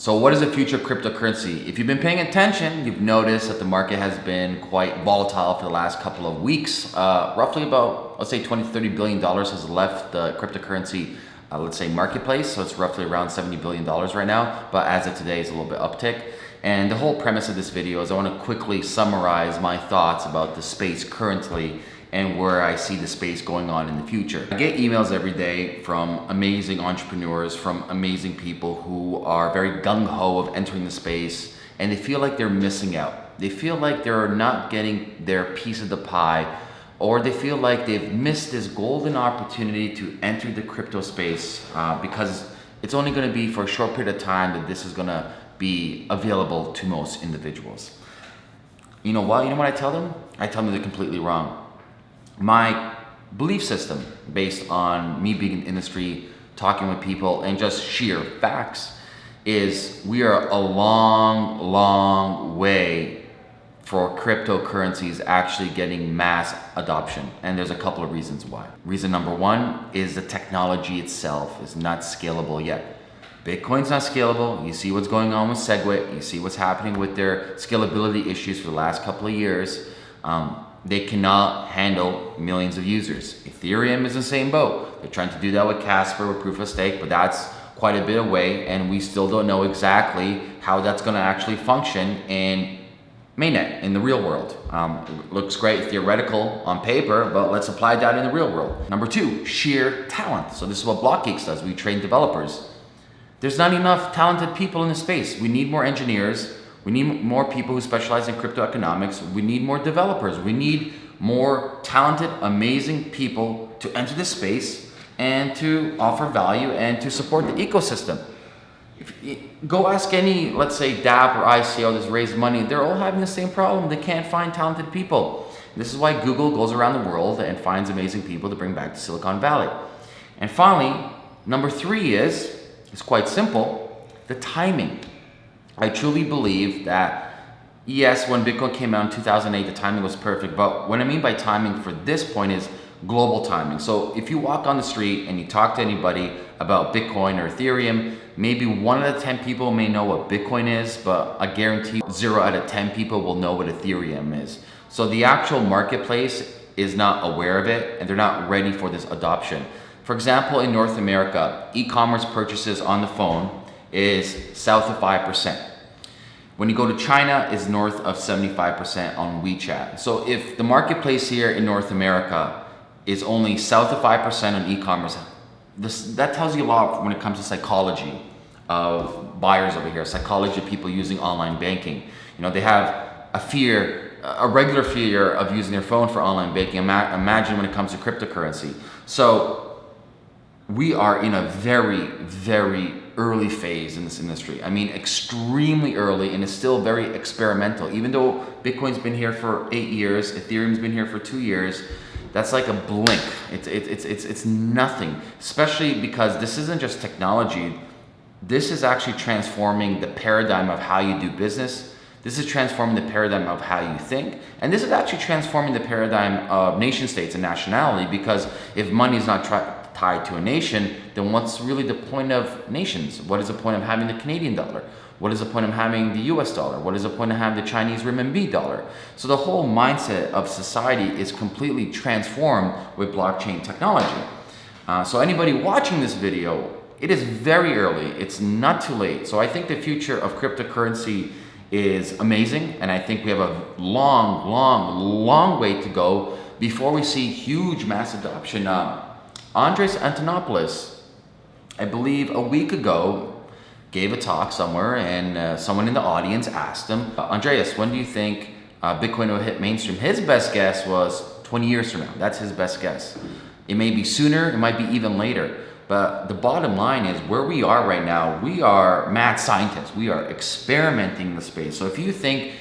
So what is the future of cryptocurrency? If you've been paying attention, you've noticed that the market has been quite volatile for the last couple of weeks. Uh, roughly about, let's say 20 to 30 billion dollars has left the cryptocurrency, uh, let's say marketplace. So it's roughly around 70 billion dollars right now. But as of today, it's a little bit uptick. And the whole premise of this video is I want to quickly summarize my thoughts about the space currently and where I see the space going on in the future. I get emails every day from amazing entrepreneurs, from amazing people who are very gung-ho of entering the space and they feel like they're missing out. They feel like they're not getting their piece of the pie or they feel like they've missed this golden opportunity to enter the crypto space uh, because it's only gonna be for a short period of time that this is gonna be available to most individuals. You know what? You know what I tell them? I tell them they're completely wrong my belief system based on me being in industry, talking with people, and just sheer facts is we are a long, long way for cryptocurrencies actually getting mass adoption. And there's a couple of reasons why. Reason number one is the technology itself is not scalable yet. Bitcoin's not scalable. You see what's going on with SegWit. You see what's happening with their scalability issues for the last couple of years. Um, they cannot handle millions of users. Ethereum is the same boat. They're trying to do that with Casper, with proof of stake, but that's quite a bit away and we still don't know exactly how that's gonna actually function in mainnet, in the real world. Um, looks great theoretical on paper, but let's apply that in the real world. Number two, sheer talent. So this is what BlockGeeks does. We train developers. There's not enough talented people in the space. We need more engineers we need more people who specialize in crypto economics. We need more developers. We need more talented, amazing people to enter this space and to offer value and to support the ecosystem. You, go ask any, let's say DApp or ICO that's raised money, they're all having the same problem. They can't find talented people. This is why Google goes around the world and finds amazing people to bring back to Silicon Valley. And finally, number three is, it's quite simple, the timing. I truly believe that yes, when Bitcoin came out in 2008, the timing was perfect. But what I mean by timing for this point is global timing. So if you walk on the street and you talk to anybody about Bitcoin or Ethereum, maybe one out of 10 people may know what Bitcoin is, but I guarantee zero out of 10 people will know what Ethereum is. So the actual marketplace is not aware of it and they're not ready for this adoption. For example, in North America, e-commerce purchases on the phone is south of 5%. When you go to China, it's north of 75% on WeChat. So if the marketplace here in North America is only south of 5% on e-commerce, this that tells you a lot when it comes to psychology of buyers over here, psychology of people using online banking. You know, they have a fear, a regular fear of using their phone for online banking. Imagine when it comes to cryptocurrency. So we are in a very, very early phase in this industry. I mean, extremely early and it's still very experimental. Even though Bitcoin's been here for eight years, Ethereum's been here for two years, that's like a blink. It's, it, it's, it's, it's nothing, especially because this isn't just technology. This is actually transforming the paradigm of how you do business. This is transforming the paradigm of how you think. And this is actually transforming the paradigm of nation states and nationality because if money is not tied to a nation, then what's really the point of nations? What is the point of having the Canadian dollar? What is the point of having the US dollar? What is the point of having the Chinese renminbi dollar? So the whole mindset of society is completely transformed with blockchain technology. Uh, so anybody watching this video, it is very early. It's not too late. So I think the future of cryptocurrency is amazing. And I think we have a long, long, long way to go before we see huge mass adoption. Uh, Andreas Antonopoulos, I believe a week ago, gave a talk somewhere and uh, someone in the audience asked him, Andreas, when do you think uh, Bitcoin will hit mainstream? His best guess was 20 years from now. That's his best guess. It may be sooner, it might be even later. But the bottom line is where we are right now, we are mad scientists. We are experimenting the space. So if you think,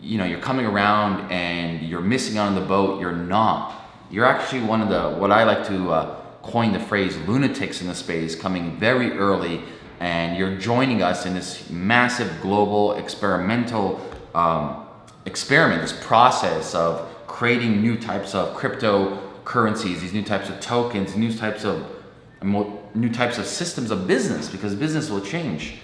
you know, you're coming around and you're missing out on the boat, you're not. You're actually one of the, what I like to uh, coined the phrase lunatics in the space coming very early and you're joining us in this massive global experimental um, experiment, this process of creating new types of cryptocurrencies, these new types of tokens, new types of new types of systems of business because business will change.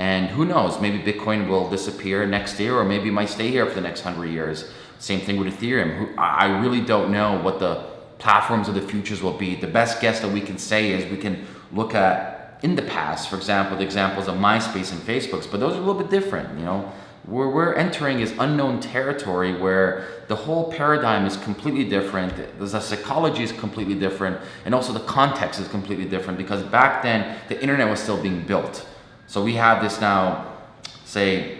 And who knows, maybe Bitcoin will disappear next year or maybe it might stay here for the next hundred years. Same thing with Ethereum. I really don't know what the platforms of the futures will be. The best guess that we can say is we can look at in the past, for example, the examples of MySpace and Facebook's, but those are a little bit different, you know. Where we're entering is unknown territory where the whole paradigm is completely different, the psychology is completely different, and also the context is completely different because back then the internet was still being built. So we have this now, say,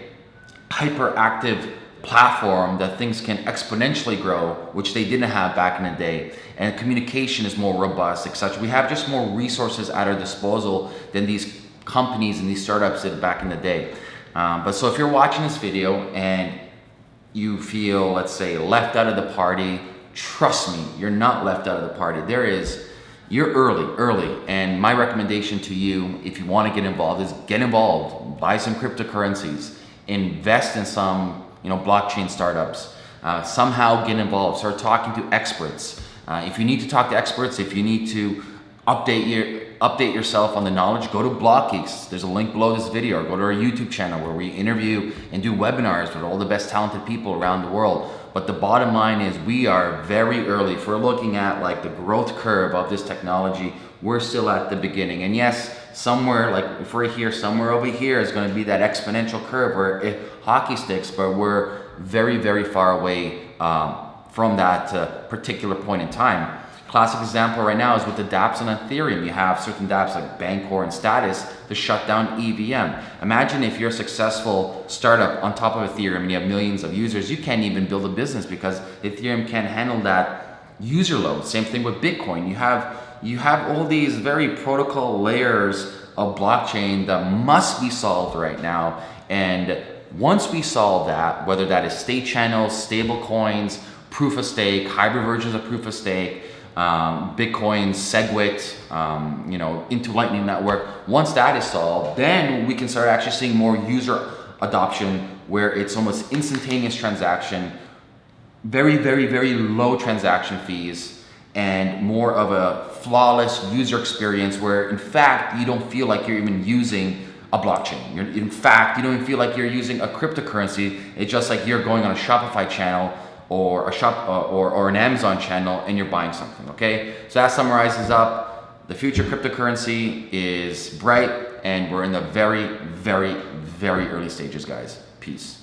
hyperactive platform that things can exponentially grow, which they didn't have back in the day. And communication is more robust, etc. We have just more resources at our disposal than these companies and these startups did back in the day. Um, but so if you're watching this video and you feel, let's say, left out of the party, trust me, you're not left out of the party. There is, you're early, early. And my recommendation to you, if you want to get involved, is get involved, buy some cryptocurrencies, invest in some you know, blockchain startups. Uh, somehow get involved, start talking to experts. Uh, if you need to talk to experts, if you need to update your update yourself on the knowledge, go to BlockGeeks. There's a link below this video or go to our YouTube channel where we interview and do webinars with all the best talented people around the world. But the bottom line is we are very early. If we're looking at like the growth curve of this technology, we're still at the beginning. And yes, somewhere like if we're here, somewhere over here is going to be that exponential curve where it hockey sticks, but we're very, very far away um, from that uh, particular point in time. Classic example right now is with the dApps on Ethereum. You have certain dApps like Bancor and Status to shut down EVM. Imagine if you're a successful startup on top of Ethereum and you have millions of users, you can't even build a business because Ethereum can't handle that user load. Same thing with Bitcoin. You have, you have all these very protocol layers of blockchain that must be solved right now. And once we solve that, whether that is state channels, stable coins, proof of stake, hybrid versions of proof of stake, um, Bitcoin, SegWit, um, you know, into Lightning Network. Once that is solved, then we can start actually seeing more user adoption where it's almost instantaneous transaction, very, very, very low transaction fees, and more of a flawless user experience where in fact you don't feel like you're even using a blockchain. You're, in fact, you don't even feel like you're using a cryptocurrency. It's just like you're going on a Shopify channel or a shop uh, or, or an Amazon channel and you're buying something, okay? So that summarizes up the future cryptocurrency is bright and we're in the very, very, very early stages, guys. Peace.